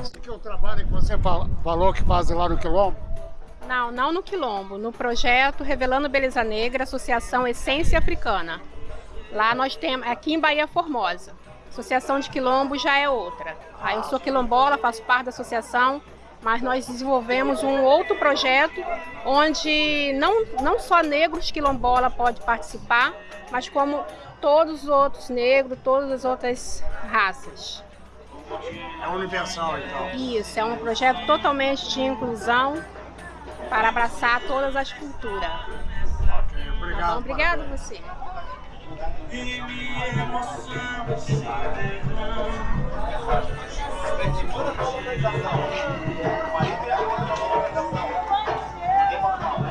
Esse que é o trabalho que você falou que faz lá no Quilombo? Não, não no Quilombo, no projeto Revelando Beleza Negra, Associação Essência Africana. Lá nós temos, aqui em Bahia Formosa. Associação de Quilombo já é outra. Aí eu sou quilombola, faço parte da associação, mas nós desenvolvemos um outro projeto onde não, não só negros quilombola pode participar, mas como todos os outros negros, todas as outras raças. É universal, então? Isso, é um projeto totalmente de inclusão para abraçar todas as culturas. Ok, obrigado. Tá obrigado a você. E emoção